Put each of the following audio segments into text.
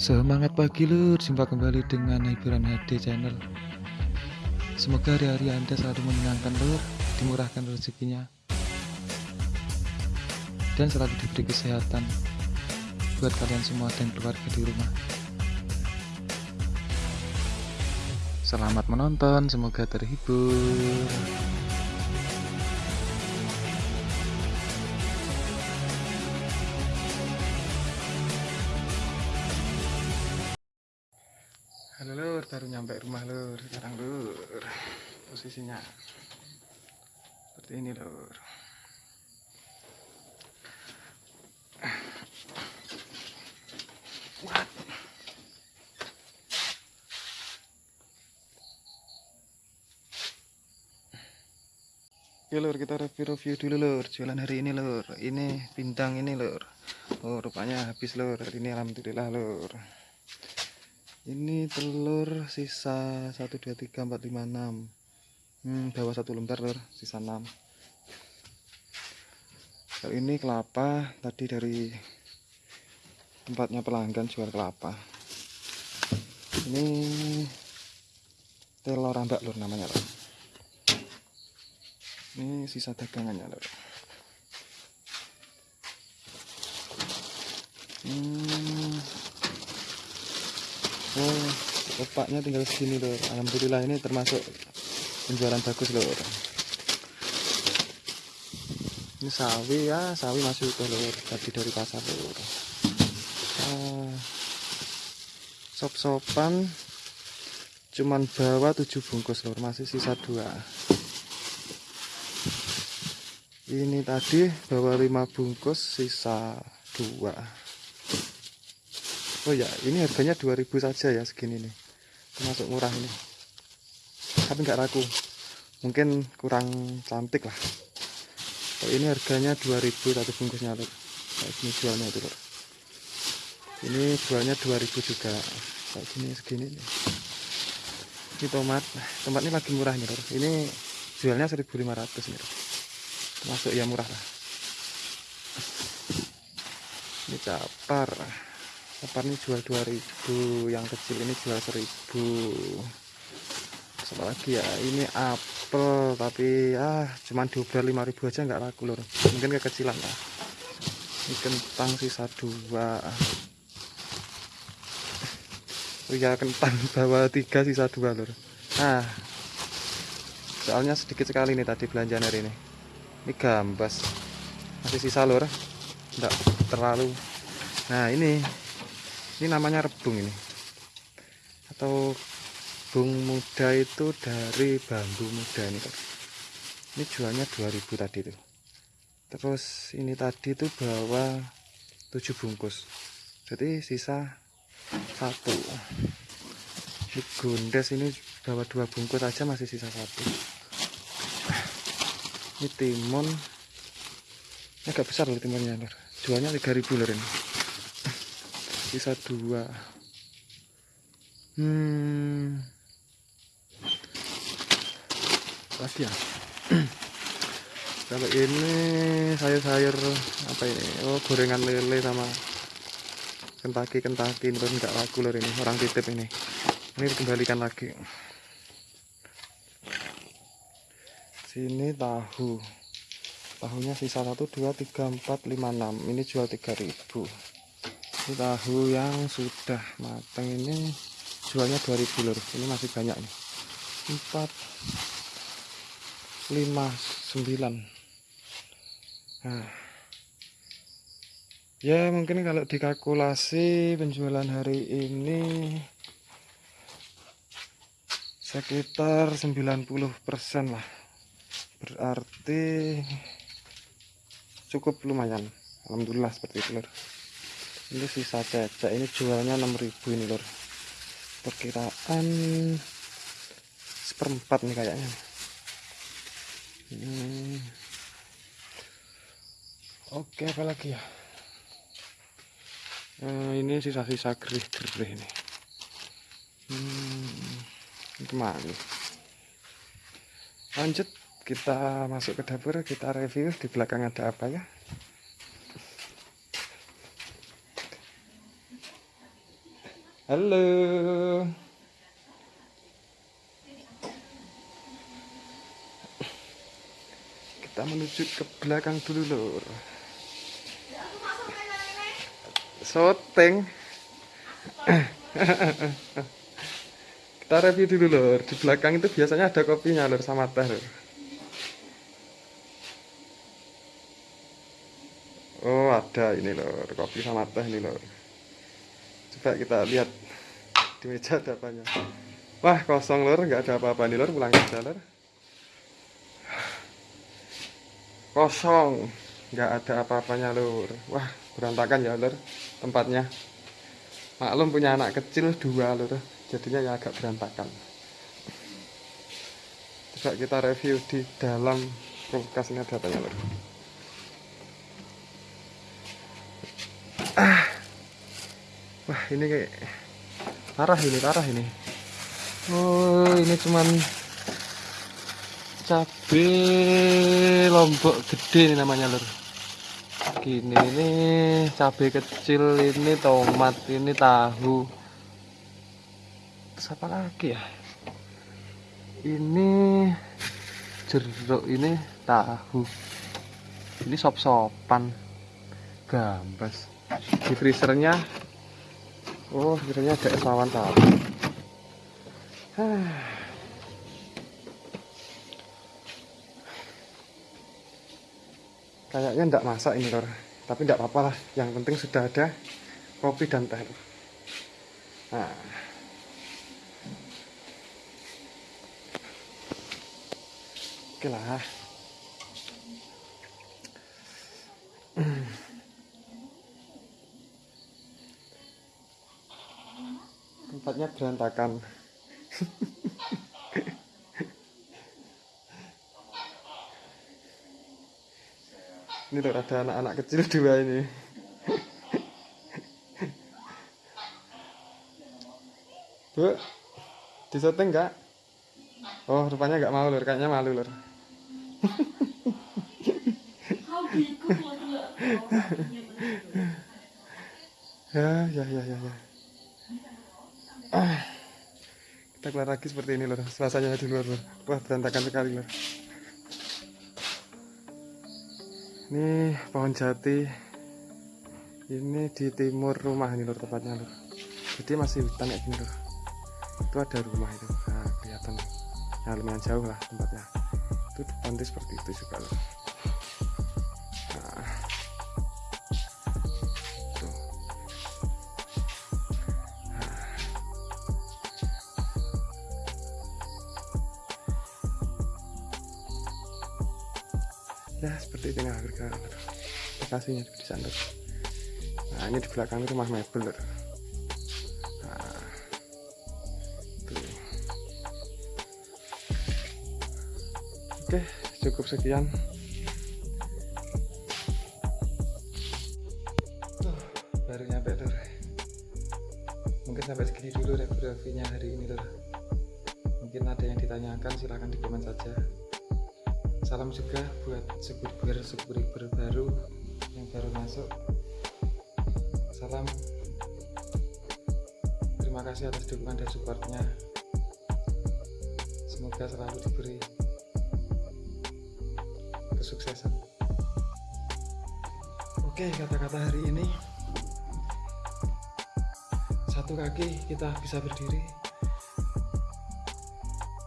Semangat pagi lur, jumpa kembali dengan hiburan HD channel. Semoga hari-hari anda selalu menyenangkan lur, dimurahkan rezekinya. Dan selalu diberi kesehatan Buat kalian semua dan keluarga di rumah. Selamat menonton, semoga terhibur Halo lur, baru nyampe rumah lur. Sekarang lur. Posisinya Seperti ini lur? Oke lur, kita review-review dulu lur. Jualan hari ini lur. Ini bintang ini lur. Oh rupanya habis lur. Hari ini alhamdulillah lur Ini telur sisa 1, 2, 3, 4, 5, 6 Hmm bawah satu lembar lur Sisa 6 Kalau ini kelapa Tadi dari Tempatnya pelanggan jual kelapa. Ini Telur rambak lur namanya lur ini sisa dagangannya lor hmm. Oh opaknya tinggal segini lor alhamdulillah ini termasuk penjualan bagus lor ini sawi ya sawi masuk ke lor tadi dari pasar lor ah, sop-sopan cuman bawa 7 bungkus lor masih sisa dua. Ini tadi bawa 5 bungkus sisa 2 Oh ya ini harganya 2000 saja ya segini nih. Termasuk murah ini. Tapi nggak raku mungkin kurang cantik lah. Oh, ini harganya 2000 satu bungkusnya lor kayak gini jualnya itu lor ini jualnya 2000 juga. Kayak gini segini nih. Ini tomat. Tomat ini lagi murah nih lor ini jualnya 1500 nih lor masuk ya murah lah. Ini capar capar ini jual 2000 yang kecil ini jual 1000 apa lagi ya ini apel tapi ah cuman diobral 5000 aja nggak laku lor mungkin kekecilan lah. Ini kentang sisa dua. Ya kentang bawa tiga sisa dua lor nah soalnya sedikit sekali nih tadi belanjaan hari ini. Ini gambas. Masih sisa lor enggak terlalu. Nah ini ini namanya rebung ini. Atau bung muda itu dari bambu muda ini ini jualnya 2000 tadi tuh terus ini tadi tuh bawa 7 bungkus. Jadi sisa satu. Ini gondes ini bawa dua bungkus aja masih sisa satu. Ini timun. Ini agak besar loh timunnya jualnya 3000 lor ini sisa dua. Hmm. Lagi ya? Kalau ini sayur-sayur apa ini? Oh gorengan lele sama kentaki kentaki ini nggak laku lor ini. Orang titip ini. Ini dikembalikan lagi. Sini tahu. Tahunya sisa 1 2 3 4 5 6 ini jual 3000 ini tahu yang sudah matang ini jualnya 2000 lur. Ini masih banyak nih. 4 5 9 nah. Ya mungkin kalau dikalkulasi penjualan hari ini sekitar 90% lah. Berarti cukup lumayan. Alhamdulillah seperti itu lor ini sisa cecek ini jualnya 6000 ini lor perkiraan seperempat nih kayaknya. Hmm. oke apa lagi ya? Nah, ini sisa-sisa gerih-gerih ini. Hmm. ke mana lanjut kita masuk ke dapur kita review di belakang ada apa ya Halo. Kita menuju ke belakang dulu, Lur. Soteng. Kita review dulu, Lur. Di belakang itu biasanya ada kopinya, Lur, sama teh, Lur. Oh, ada ini, Lur. Kopi sama teh ini, Lur. Coba kita lihat di meja ada apanya. Wah, kosong, Lur. Nggak ada apa-apa nih, Lur. Pulang aja, Lur. Kosong. Nggak ada apa-apanya, Lur. Wah, berantakan ya, Lur. Tempatnya. Maklum punya anak kecil dua, Lur. Jadinya ya agak berantakan. Coba kita review di dalam kulkas ini ada Lur. ah wah ini kayak parah ini parah ini. Oh ini cuman cabe lombok gede ini namanya lur. Gini ini cabe kecil ini tomat ini tahu. Terus apa lagi ya? Ini jeruk ini tahu. Ini sop-sopan. Gambas. Di freezernya oh freezernya ada es tadi. Kayaknya enggak masak ini lor tapi enggak apa-apa lah. Yang penting sudah ada kopi dan teh. Nah. Oke lah tempatnya berantakan. Ini tuh ada anak-anak kecil dua ini. Bu disetting enggak oh rupanya enggak mau lur. Kayaknya malu lur. Ya ya ya ya ya kita keluar lagi seperti ini loh suasananya di luar loh wah berantakan sekali loh ini pohon jati. Ini di timur rumah ini loh tepatnya loh jadi masih hutan kayak gini loh itu ada rumah itu. Nah, kelihatan. Ya lumayan jauh lah tempatnya. Itu pantai seperti itu juga loh ya seperti ini harga lokasinya di sana nah ini di belakang rumah mebel nah, tuh. oke cukup sekian. Tuh baru nyampe lur mungkin sampai segini dulu review-reviewnya hari ini lur mungkin ada yang ditanyakan silahkan di komen saja salam juga buat subscriber subscriber baru yang baru masuk. Salam. Terima kasih atas dukungan dan supportnya. Semoga selalu diberi kesuksesan. Oke kata-kata hari ini. Satu kaki kita bisa berdiri.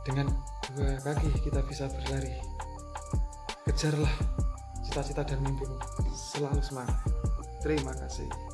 Dengan dua kaki kita bisa berlari kejarlah cita-cita dan mimpimu. Selalu semangat. Terima kasih